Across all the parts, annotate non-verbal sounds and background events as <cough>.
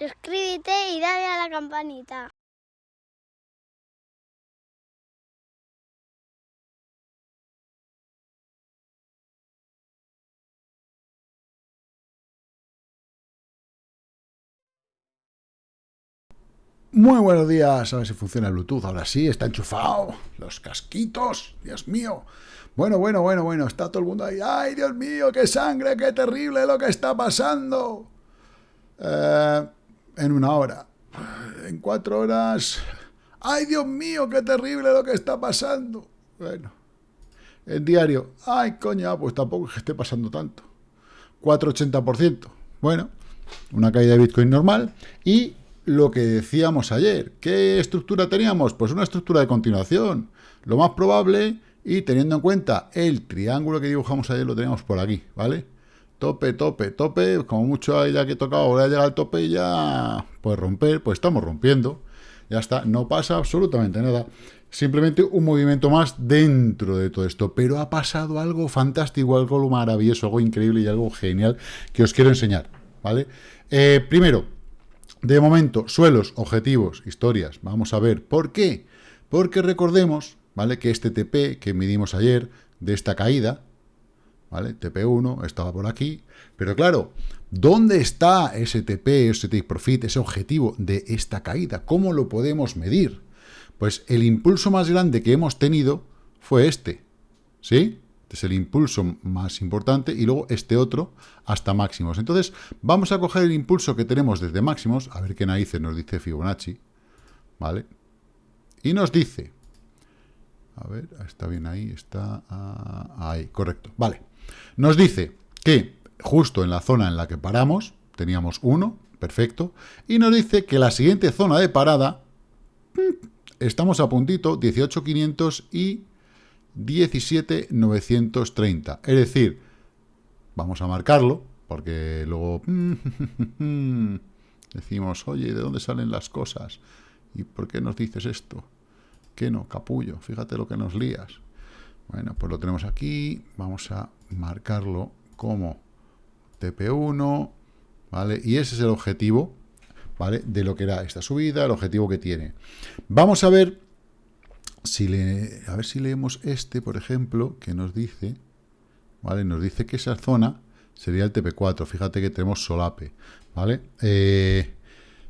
suscríbete y dale a la campanita. Muy buenos días, a ver si funciona el Bluetooth, ahora sí, está enchufado, los casquitos, Dios mío. Bueno, bueno, bueno, bueno, está todo el mundo ahí, ¡ay, Dios mío, qué sangre, qué terrible lo que está pasando! Eh, en una hora, en cuatro horas, ¡ay, Dios mío, qué terrible lo que está pasando! Bueno, el diario, ¡ay, coña, pues tampoco es que esté pasando tanto! 4,80%, bueno, una caída de Bitcoin normal, y lo que decíamos ayer. ¿Qué estructura teníamos? Pues una estructura de continuación. Lo más probable, y teniendo en cuenta el triángulo que dibujamos ayer, lo teníamos por aquí, ¿vale? Tope, tope, tope, como mucho ya que he tocado, ahora llega al tope y ya, pues romper, pues estamos rompiendo. Ya está, no pasa absolutamente nada. Simplemente un movimiento más dentro de todo esto. Pero ha pasado algo fantástico, algo maravilloso, algo increíble y algo genial que os quiero enseñar, ¿vale? Eh, primero, de momento, suelos, objetivos, historias. Vamos a ver. ¿Por qué? Porque recordemos, ¿vale? Que este TP que midimos ayer de esta caída, ¿vale? TP1 estaba por aquí. Pero claro, ¿dónde está ese TP, ese take profit, ese objetivo de esta caída? ¿Cómo lo podemos medir? Pues el impulso más grande que hemos tenido fue este, ¿sí? Este es el impulso más importante y luego este otro hasta máximos. Entonces, vamos a coger el impulso que tenemos desde máximos, a ver qué narices nos dice Fibonacci, ¿vale? Y nos dice, a ver, está bien ahí, está ah, ahí, correcto, vale. Nos dice que justo en la zona en la que paramos, teníamos 1, perfecto, y nos dice que la siguiente zona de parada, mm, estamos a puntito, 18.500 y 17,930. Es decir, vamos a marcarlo, porque luego <laughs> decimos, oye, ¿de dónde salen las cosas? ¿Y por qué nos dices esto? ¿Qué no, capullo? Fíjate lo que nos lías. Bueno, pues lo tenemos aquí, vamos a marcarlo como TP1, ¿vale? Y ese es el objetivo, ¿vale? De lo que era esta subida, el objetivo que tiene. Vamos a ver si le, a ver si leemos este, por ejemplo, que nos dice, ¿vale? Nos dice que esa zona sería el TP4. Fíjate que tenemos solape, ¿vale? Eh,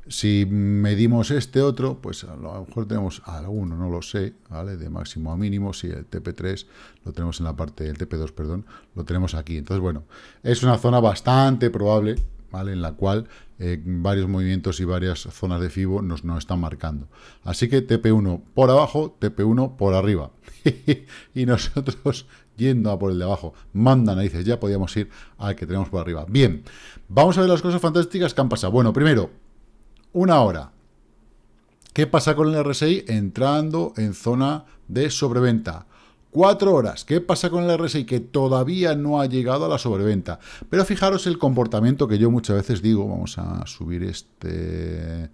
si medimos este otro, pues a lo mejor tenemos alguno, no lo sé, ¿vale? De máximo a mínimo, si el TP3 lo tenemos en la parte, el TP2, perdón, lo tenemos aquí. Entonces, bueno, es una zona bastante probable, ¿vale? En la cual eh, varios movimientos y varias zonas de FIBO nos, nos están marcando. Así que TP1 por abajo, TP1 por arriba. <laughs> y nosotros yendo a por el de abajo. Manda narices, ya podíamos ir al que tenemos por arriba. Bien, vamos a ver las cosas fantásticas que han pasado. Bueno, primero, una hora. ¿Qué pasa con el RSI entrando en zona de sobreventa? Cuatro horas. ¿Qué pasa con el RSI? Que todavía no ha llegado a la sobreventa. Pero fijaros el comportamiento que yo muchas veces digo. Vamos a subir este...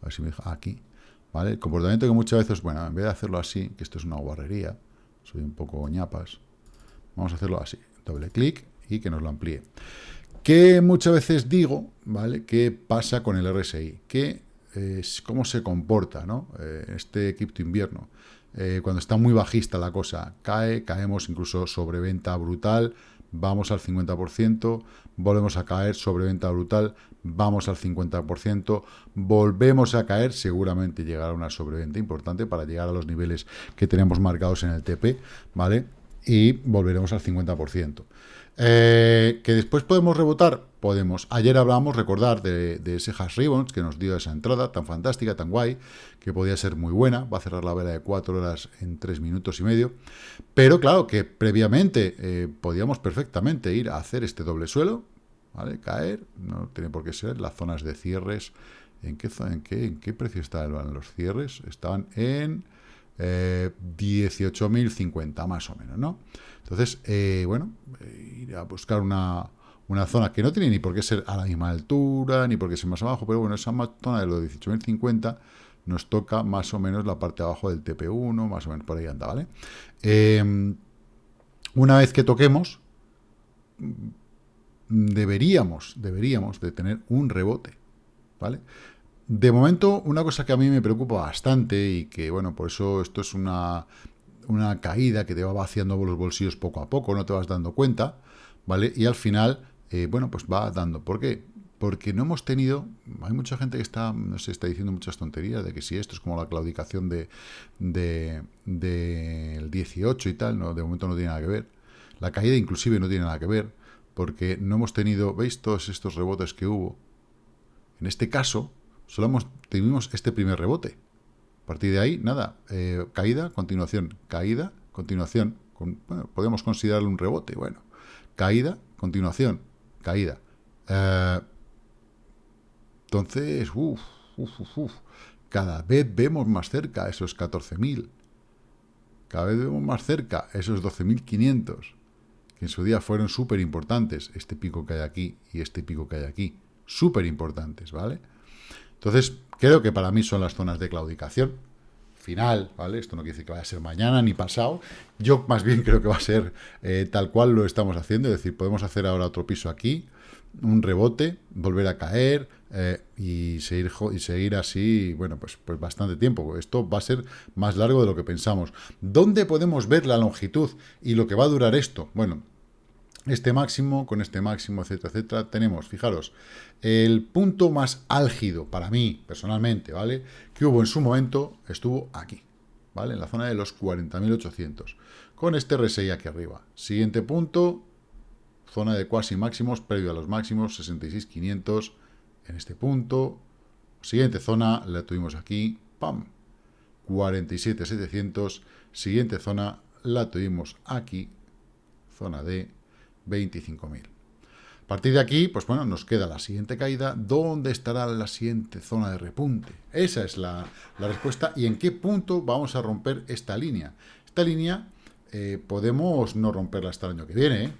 A ver si me deja... Aquí. ¿Vale? El comportamiento que muchas veces... Bueno, en vez de hacerlo así, que esto es una guarrería. Soy un poco ñapas. Vamos a hacerlo así. Doble clic y que nos lo amplíe. Que muchas veces digo, ¿vale? ¿Qué pasa con el RSI? ¿Qué, ¿Cómo se comporta, ¿no? Eh, este cripto invierno. Eh, cuando está muy bajista la cosa, cae, caemos incluso sobreventa brutal, vamos al 50%, volvemos a caer, sobreventa brutal, vamos al 50%, volvemos a caer, seguramente llegará una sobreventa importante para llegar a los niveles que tenemos marcados en el TP, ¿vale? Y volveremos al 50%. Eh, ¿Que después podemos rebotar? Podemos. Ayer hablamos, recordar, de, ese hash ribbons que nos dio esa entrada tan fantástica, tan guay, que podía ser muy buena. Va a cerrar la vela de 4 horas en 3 minutos y medio. Pero claro, que previamente eh, podíamos perfectamente ir a hacer este doble suelo, ¿vale? Caer, no tiene por qué ser. Las zonas de cierres, ¿en qué, en qué, en qué precio estaban los cierres? Estaban en eh, 18.050 más o menos, ¿no? Entonces, eh, bueno, eh, a buscar una, zona que no tiene ni por qué ser a la misma altura, ni por qué ser más abajo, pero bueno, esa zona de los 18.050 nos toca más o menos la parte de abajo del TP1, más o menos por ahí anda, ¿vale? Em, una vez que toquemos, deberíamos, deberíamos de tener un rebote, ¿vale? De momento, una cosa que a mí me preocupa bastante y que, bueno, por eso esto es una, una caída que te va vaciando los bolsillos poco a poco, no te vas dando cuenta, ¿vale? Y al final, eh, bueno, pues va dando. ¿Por qué? Porque no hemos tenido, hay mucha gente que está, no sé, está diciendo muchas tonterías de que si esto es como la claudicación de del de, 18 y tal, no, de momento no tiene nada que ver. La caída inclusive no tiene nada que ver, porque no hemos tenido, ¿veis todos estos rebotes que hubo? En este caso, solo hemos, tuvimos este primer rebote. A partir de ahí, nada, eh, caída, continuación, caída, continuación. Con, bueno, podemos considerarlo un rebote, bueno. Caída, continuación, caída. Eh, entonces, uff, uff, uff, cada vez vemos más cerca esos 14.000. Cada vez vemos más cerca esos 12.500, que en su día fueron súper importantes, este pico que hay aquí y este pico que hay aquí. Súper importantes, ¿vale? Entonces, creo que para mí son las zonas de claudicación final, ¿vale? Esto no quiere decir que vaya a ser mañana ni pasado. Yo más bien <laughs> creo que va a ser eh, tal cual lo estamos haciendo, es decir, podemos hacer ahora otro piso aquí, un rebote, volver a caer eh, y, seguir, y seguir así, bueno, pues, pues bastante tiempo. Esto va a ser más largo de lo que pensamos. ¿Dónde podemos ver la longitud y lo que va a durar esto? Bueno, este máximo, con este máximo, etcétera, etcétera, tenemos, fijaros, el punto más álgido para mí, personalmente, ¿vale? Que hubo en su momento, estuvo aquí, ¿vale? En la zona de los 40.800, con este RSI aquí arriba. Siguiente punto, zona de cuasi máximos, previo a los máximos, 66.500 en este punto. Siguiente zona, la tuvimos aquí, ¡pam! 47.700. Siguiente zona, la tuvimos aquí, zona de 25.000. A partir de aquí, pues bueno, nos queda la siguiente caída. ¿Dónde estará la siguiente zona de repunte? Esa es la, respuesta. ¿Y en qué punto vamos a romper esta línea? Esta línea eh, podemos no romperla hasta el año que viene, ¿eh?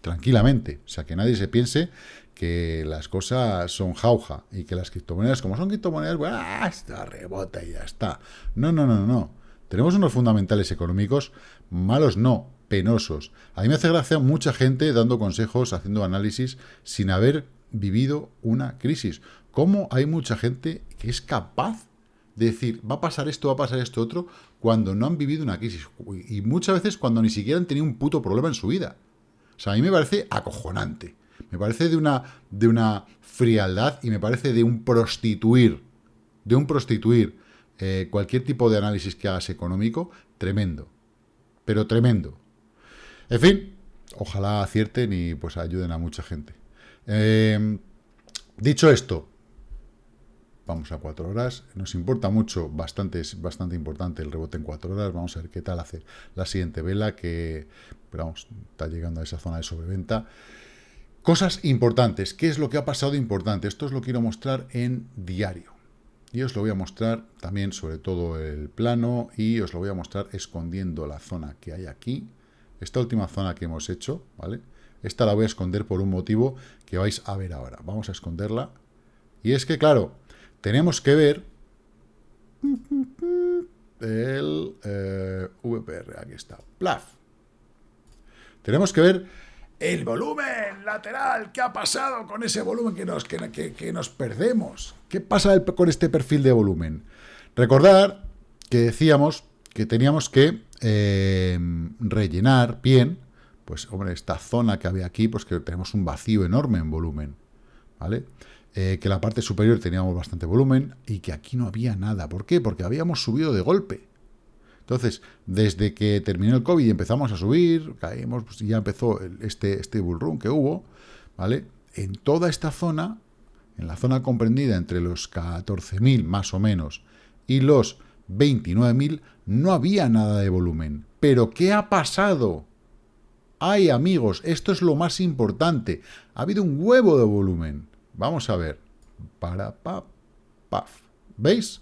tranquilamente. O sea, que nadie se piense que las cosas son jauja y que las criptomonedas, como son criptomonedas, bueno, ¡ah! está rebota y ya está. No, no, no, no. Tenemos unos fundamentales económicos malos, no, penosos. A mí me hace gracia mucha gente dando consejos, haciendo análisis, sin haber vivido una crisis. ¿Cómo hay mucha gente que es capaz de decir, va a pasar esto, va a pasar esto otro, cuando no han vivido una crisis? Y muchas veces cuando ni siquiera han tenido un puto problema en su vida. O sea, a mí me parece acojonante. Me parece de una, de una frialdad y me parece de un prostituir, de un prostituir eh, cualquier tipo de análisis que hagas económico, tremendo. Pero tremendo. En fin, ojalá acierten y pues ayuden a mucha gente. Em, dicho esto, vamos a cuatro horas. Nos importa mucho, bastante, es bastante importante el rebote en cuatro horas. Vamos a ver qué tal hace la siguiente vela, que vamos, está llegando a esa zona de sobreventa. Cosas importantes. ¿Qué es lo que ha pasado importante? Esto os lo quiero mostrar en diario. Y os lo voy a mostrar también sobre todo el plano y os lo voy a mostrar escondiendo la zona que hay aquí esta última zona que hemos hecho, ¿vale? Esta la voy a esconder por un motivo que vais a ver ahora. Vamos a esconderla. Y es que, claro, tenemos que ver el eh, VPR. Aquí está. Plaf. Tenemos que ver el volumen lateral. ¿Qué ha pasado con ese volumen que nos, que, nos perdemos? ¿Qué pasa con este perfil de volumen? Recordar que decíamos que teníamos que eh, rellenar bien, pues, hombre, esta zona que había aquí, pues que tenemos un vacío enorme en volumen, ¿vale? Eh, que la parte superior teníamos bastante volumen y que aquí no había nada. ¿Por qué? Porque habíamos subido de golpe. Entonces, desde que terminó el COVID y empezamos a subir, caímos, pues ya empezó este, este bull run que hubo, ¿vale? En toda esta zona, en la zona comprendida entre los 14.000 más o menos y los 29.000, no había nada de volumen. ¿Pero qué ha pasado? Ay, amigos, esto es lo más importante. Ha habido un huevo de volumen. Vamos a ver. Para, pa, paf. ¿Veis?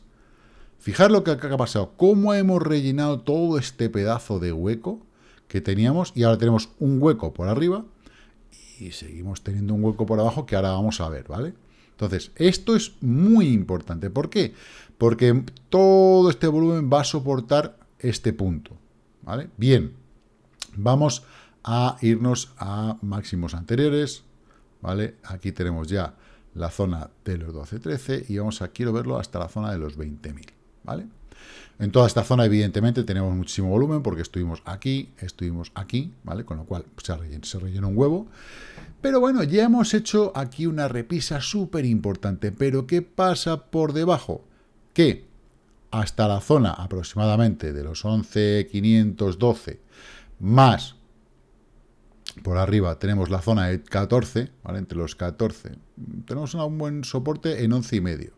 Fijar lo que ha pasado. Cómo hemos rellenado todo este pedazo de hueco que teníamos y ahora tenemos un hueco por arriba y seguimos teniendo un hueco por abajo que ahora vamos a ver, ¿vale? Entonces, esto es muy importante. ¿Por qué? Porque todo este volumen va a soportar este punto. ¿vale? Bien, vamos a irnos a máximos anteriores. ¿vale? Aquí tenemos ya la zona de los 12-13 y vamos a, quiero verlo hasta la zona de los 20.000, ¿vale? En toda esta zona, evidentemente, tenemos muchísimo volumen porque estuvimos aquí, estuvimos aquí, ¿vale? Con lo cual se rellena, se un huevo. Pero bueno, ya hemos hecho aquí una repisa súper importante. Pero ¿qué pasa por debajo? Que hasta la zona aproximadamente de los 11.512 más por arriba tenemos la zona de 14, ¿vale? Entre los 14. Tenemos un buen soporte en 11 y medio.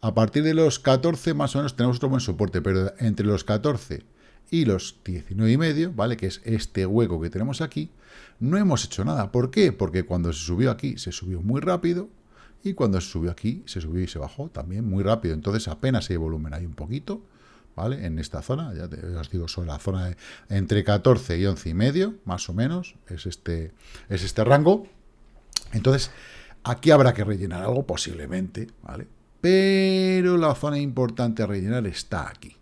A partir de los 14 más o menos tenemos otro buen soporte, pero entre los 14 y los 19 y medio, ¿vale? Que es este hueco que tenemos aquí, no hemos hecho nada. ¿Por qué? Porque cuando se subió aquí, se subió muy rápido, y cuando se subió aquí, se subió y se bajó también muy rápido. Entonces apenas hay volumen, hay un poquito, ¿vale? En esta zona, ya, os digo, sobre la zona de entre 14 y 11 y medio, más o menos, es este, es este rango. Entonces, aquí habrá que rellenar algo posiblemente, ¿vale? Pero la zona importante a rellenar está aquí,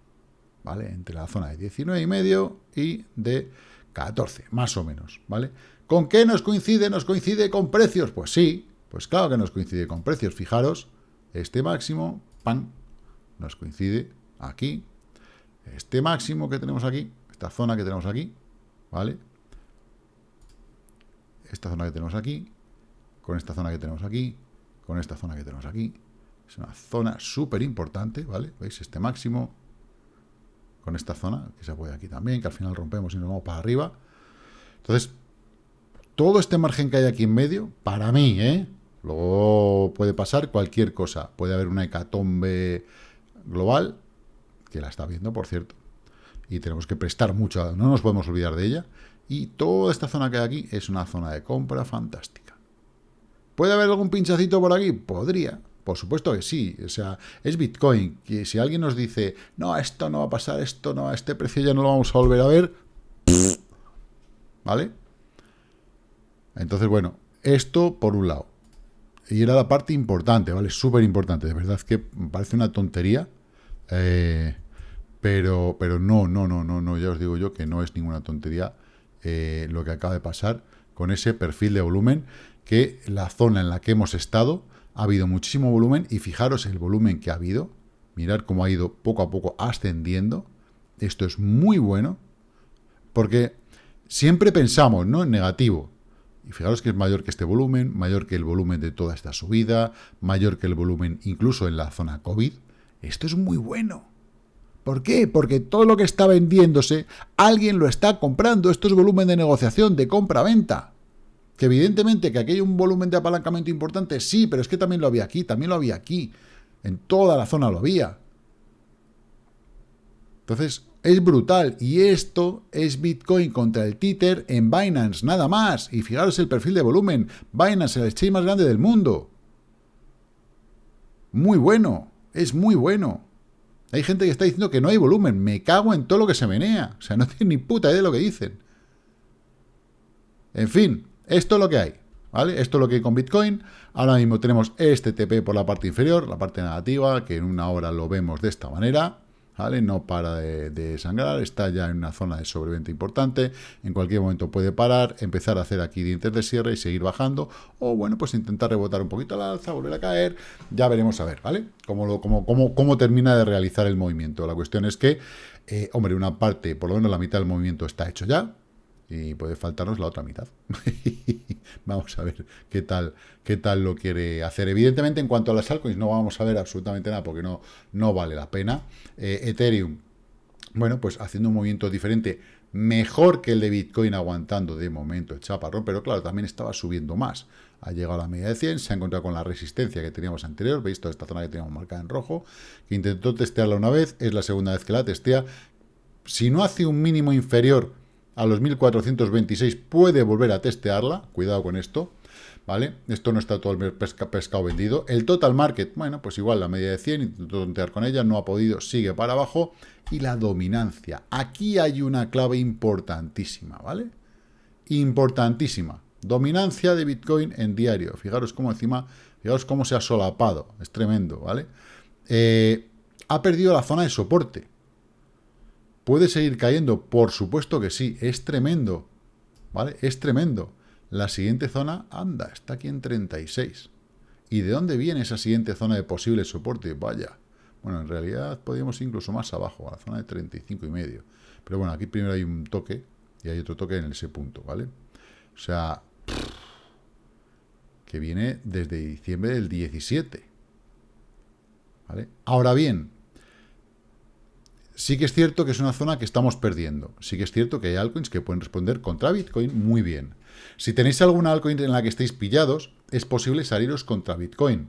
¿vale? Entre la zona de 19 y medio y de 14, más o menos, ¿vale? ¿Con qué nos coincide? ¿Nos coincide con precios? Pues sí, pues claro que nos coincide con precios. Fijaros, este máximo, pan, nos coincide aquí, este máximo que tenemos aquí, esta zona que tenemos aquí, ¿vale? Esta zona que tenemos aquí, con esta zona que tenemos aquí, con esta zona que tenemos aquí. Es una zona súper importante, ¿vale? ¿Veis? Este máximo, con esta zona, que se apoya aquí también, que al final rompemos y nos vamos para arriba. Entonces, todo este margen que hay aquí en medio, para mí, ¿eh? Luego puede pasar cualquier cosa. Puede haber una hecatombe global, que la está viendo, por cierto, y tenemos que prestar mucho, no nos podemos olvidar de ella, y toda esta zona que hay aquí es una zona de compra fantástica. ¿Puede haber algún pinchacito por aquí? Podría, por supuesto que sí, o sea, es Bitcoin, que si alguien nos dice, no, esto no va a pasar, esto no, a este precio ya no lo vamos a volver a ver, ¿vale? Entonces, bueno, esto por un lado. Y era la parte importante, ¿vale? Súper importante, de verdad que parece una tontería, eh, pero, pero no, no, no, no, no, ya os digo yo que no es ninguna tontería eh, lo que acaba de pasar con ese perfil de volumen, que la zona en la que hemos estado ha habido muchísimo volumen y fijaros el volumen que ha habido, mirar cómo ha ido poco a poco ascendiendo, esto es muy bueno, porque siempre pensamos ¿no? en negativo, y fijaros que es mayor que este volumen, mayor que el volumen de toda esta subida, mayor que el volumen incluso en la zona COVID, esto es muy bueno. ¿Por qué? Porque todo lo que está vendiéndose, alguien lo está comprando. Esto es volumen de negociación, de compra-venta. Que evidentemente que aquí hay un volumen de apalancamiento importante, sí, pero es que también lo había aquí, también lo había aquí. En toda la zona lo había. Entonces, es brutal. Y esto es Bitcoin contra el Tether en Binance, nada más. Y fijaros el perfil de volumen. Binance, el exchange más grande del mundo. Muy bueno. Es muy bueno. Hay gente que está diciendo que no hay volumen. Me cago en todo lo que se menea. O sea, no tienen ni puta idea de lo que dicen. En fin, esto es lo que hay. ¿Vale? Esto es lo que hay con Bitcoin. Ahora mismo tenemos este TP por la parte inferior, la parte negativa, que en una hora lo vemos de esta manera. No para de, sangrar, está ya en una zona de sobreventa importante, en cualquier momento puede parar, empezar a hacer aquí dientes de cierre y seguir bajando, o bueno, pues intentar rebotar un poquito al alza, volver a caer, ya veremos a ver, ¿vale? Cómo, cómo, cómo, cómo termina de realizar el movimiento. La cuestión es que, eh, hombre, una parte, por lo menos la mitad del movimiento está hecho ya, y puede faltarnos la otra mitad. <laughs> vamos a ver qué tal, qué tal lo quiere hacer. Evidentemente, en cuanto a las altcoins, no vamos a ver absolutamente nada porque no, no vale la pena. Eh, Ethereum, bueno, pues haciendo un movimiento diferente, mejor que el de Bitcoin aguantando de momento el chaparrón, pero claro, también estaba subiendo más. Ha llegado a la media de 100, se ha encontrado con la resistencia que teníamos anterior, veis toda esta zona que teníamos marcada en rojo, que intentó testearla una vez, es la segunda vez que la testea. Si no hace un mínimo inferior a los 1426 puede volver a testearla, cuidado con esto, ¿vale? Esto no está todo el pescado vendido. El total market, bueno, pues igual la media de 100, intentó tontear con ella, no ha podido, sigue para abajo. Y la dominancia. Aquí hay una clave importantísima, ¿vale? Importantísima. Dominancia de Bitcoin en diario. Fijaros cómo encima, fijaros cómo se ha solapado. Es tremendo, ¿vale? Eh, ha perdido la zona de soporte. ¿Puede seguir cayendo? Por supuesto que sí, es tremendo, ¿vale? Es tremendo. La siguiente zona, anda, está aquí en 36. ¿Y de dónde viene esa siguiente zona de posible soporte? Vaya. Bueno, en realidad podríamos ir incluso más abajo, a la zona de 35 y medio. Pero bueno, aquí primero hay un toque y hay otro toque en ese punto, ¿vale? O sea, que viene desde diciembre del 17. ¿Vale? Ahora bien, sí que es cierto que es una zona que estamos perdiendo. Sí que es cierto que hay altcoins que pueden responder contra Bitcoin muy bien. Si tenéis alguna altcoin en la que estéis pillados, es posible saliros contra Bitcoin.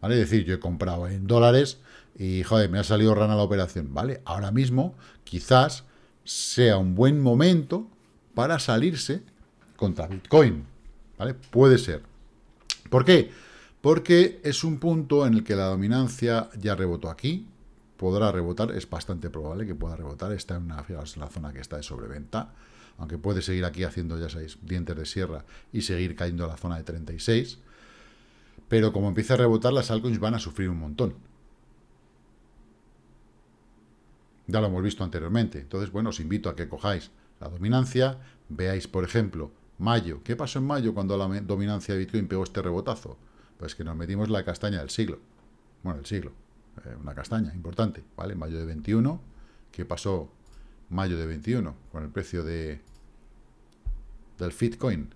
¿Vale? Es decir, yo he comprado en dólares y, joder, me ha salido rana la operación. ¿Vale? Ahora mismo, quizás sea un buen momento para salirse contra Bitcoin. ¿Vale? Puede ser. ¿Por qué? Porque es un punto en el que la dominancia ya rebotó aquí, podrá rebotar, es bastante probable que pueda rebotar, está en, una, la zona que está de sobreventa, aunque puede seguir aquí haciendo, ya sabéis, dientes de sierra y seguir cayendo a la zona de 36, pero como empieza a rebotar, las altcoins van a sufrir un montón. Ya lo hemos visto anteriormente. Entonces, bueno, os invito a que cojáis la dominancia, veáis, por ejemplo, mayo. ¿Qué pasó en mayo cuando la dominancia de Bitcoin pegó este rebotazo? Pues que nos metimos la castaña del siglo. Bueno, el siglo. Eh, una castaña importante, ¿vale? Mayo de 21, ¿qué pasó mayo de 21 con el precio de del Bitcoin?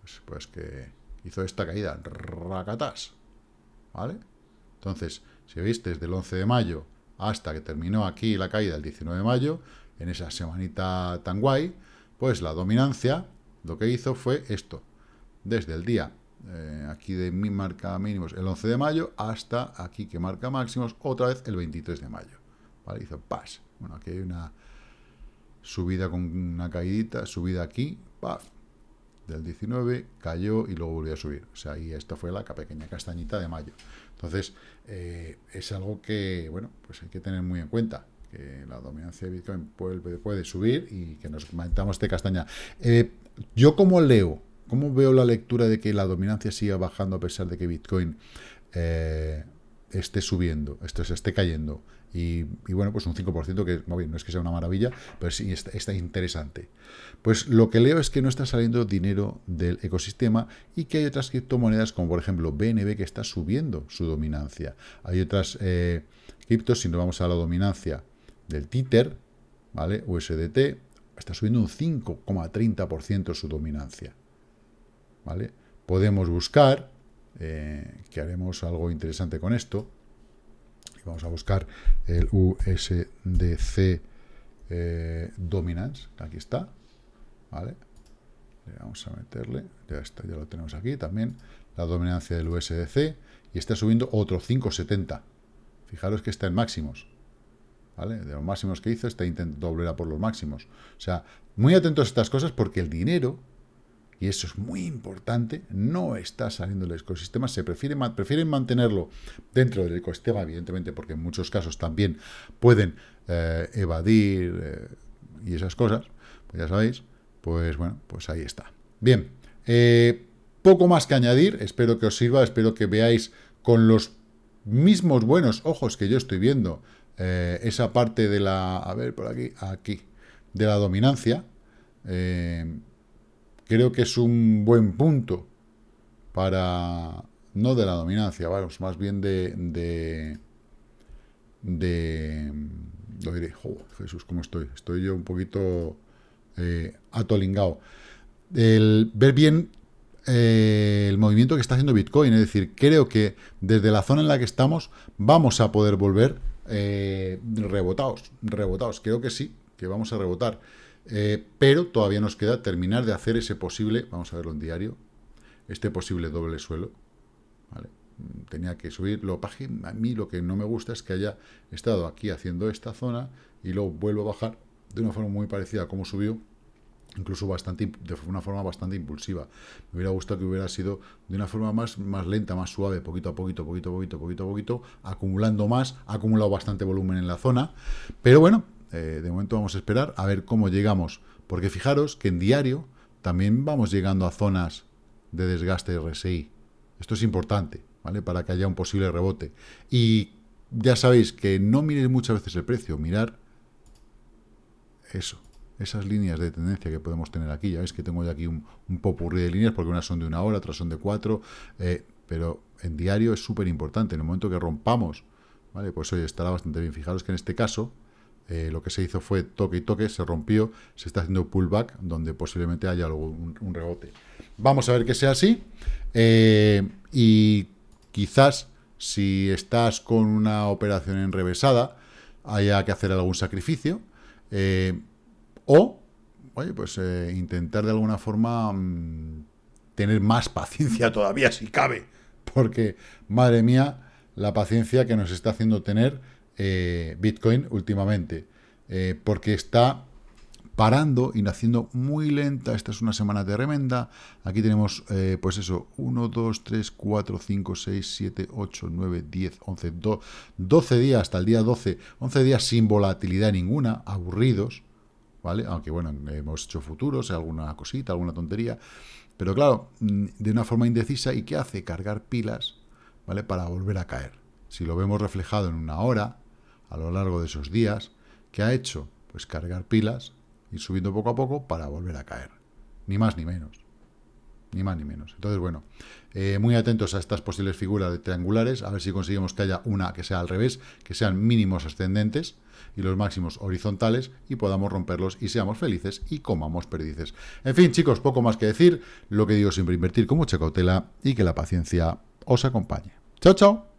Pues, pues que hizo esta caída, racatas, ¿vale? Entonces, si veis, desde el 11 de mayo hasta que terminó aquí la caída el 19 de mayo, en esa semanita tan guay, pues la dominancia lo que hizo fue esto, desde el día eh, aquí de mi marca mínimos el 11 de mayo hasta aquí que marca máximos otra vez el 23 de mayo. Hizo pas. Bueno, aquí hay una subida con una caídita, subida aquí, paf, del 19, cayó y luego volvió a subir. O sea, y esto fue la pequeña castañita de mayo. Entonces, eh, es algo que, bueno, pues hay que tener muy en cuenta que la dominancia de Bitcoin puede, puede subir y que nos mantenemos de castaña. Eh, yo como leo ¿Cómo veo la lectura de que la dominancia siga bajando a pesar de que Bitcoin eh, esté subiendo, esto se esté cayendo? Y, bueno, pues un 5% que no, es que sea una maravilla, pero sí está, interesante. Pues lo que leo es que no está saliendo dinero del ecosistema y que hay otras criptomonedas como por ejemplo BNB que está subiendo su dominancia. Hay otras eh, criptos, si no vamos a la dominancia del Tether, ¿vale? USDT, está subiendo un 5,30% su dominancia. Podemos buscar, eh, que haremos algo interesante con esto, vamos a buscar el USDC eh, Dominance, aquí está, ¿vale? Le vamos a meterle, ya está, ya lo tenemos aquí también, la dominancia del USDC, y está subiendo otro 5,70. Fijaros que está en máximos, ¿vale? De los máximos que hizo, está intentando volver a por los máximos. O sea, muy atentos a estas cosas porque el dinero y eso es muy importante, no está saliendo del ecosistema, se prefiere, prefieren mantenerlo dentro del ecosistema, evidentemente, porque en muchos casos también pueden eh, evadir eh, y esas cosas, pues ya sabéis, pues bueno, pues ahí está. Bien, eh, poco más que añadir, espero que os sirva, espero que veáis con los mismos buenos ojos que yo estoy viendo esa parte de la, a ver, por aquí, aquí, de la dominancia, creo que es un buen punto para, no de la dominancia, vamos, más bien de, de, de lo diré, Jesús, ¿cómo estoy? Estoy yo un poquito eh, atolingado. El, ver bien eh, el movimiento que está haciendo Bitcoin, es decir, creo que desde la zona en la que estamos vamos a poder volver eh, rebotados, rebotados, creo que sí, que vamos a rebotar. Eh, pero todavía nos queda terminar de hacer ese posible, vamos a verlo en diario, este posible doble suelo. Mm, tenía que subir, a mí lo que no me gusta es que haya estado aquí haciendo esta zona y luego vuelvo a bajar de una forma muy parecida a como subió, incluso bastante de una forma bastante impulsiva. Me hubiera gustado que hubiera sido de una forma más, más lenta, más suave, poquito a poquito, poquito a poquito, poquito a poquito, acumulando más, ha acumulado bastante volumen en la zona, pero bueno, eh, de momento vamos a esperar a ver cómo llegamos, porque fijaros que en diario también vamos llegando a zonas de desgaste RSI. Esto es importante, ¿vale? Para que haya un posible rebote. Y ya sabéis que no miréis muchas veces el precio, mirar eso, esas líneas de tendencia que podemos tener aquí. Ya veis que tengo ya aquí un, un popurrí de líneas, porque unas son de una hora, otras son de cuatro. Eh, pero en diario es súper importante. En el momento que rompamos, ¿vale? Pues hoy estará bastante bien. Fijaros que en este caso, eh, lo que se hizo fue toque y toque, se rompió, se está haciendo pullback, donde posiblemente haya algún, un, rebote. Vamos a ver que sea así. Eh, y quizás, si estás con una operación enrevesada, haya que hacer algún sacrificio. Eh, o, oye, pues intentar de alguna forma mm, tener más paciencia todavía, si cabe. Porque, madre mía, la paciencia que nos está haciendo tener eh, Bitcoin últimamente, eh, porque está parando y naciendo muy lenta. Esta es una semana tremenda. Aquí tenemos, eh, pues eso, 1, 2, 3, 4, 5, 6, 7, 8, 9, 10, 11, 12 días hasta el día 12. 11 días sin volatilidad ninguna, aburridos, ¿vale? Aunque, bueno, hemos hecho futuros, alguna cosita, alguna tontería. Pero claro, mm, de una forma indecisa, ¿y qué hace? Cargar pilas, ¿vale? Para volver a caer. Si lo vemos reflejado en una hora, a lo largo de esos días, ¿qué ha hecho? Pues cargar pilas, ir subiendo poco a poco para volver a caer. Ni más ni menos. Ni más ni menos. Entonces, bueno, eh, muy atentos a estas posibles figuras de triangulares, a ver si conseguimos que haya una que sea al revés, que sean mínimos ascendentes y los máximos horizontales y podamos romperlos y seamos felices y comamos perdices. En fin, chicos, poco más que decir. Lo que digo siempre, invertir con mucha cautela y que la paciencia os acompañe. Chao, chao.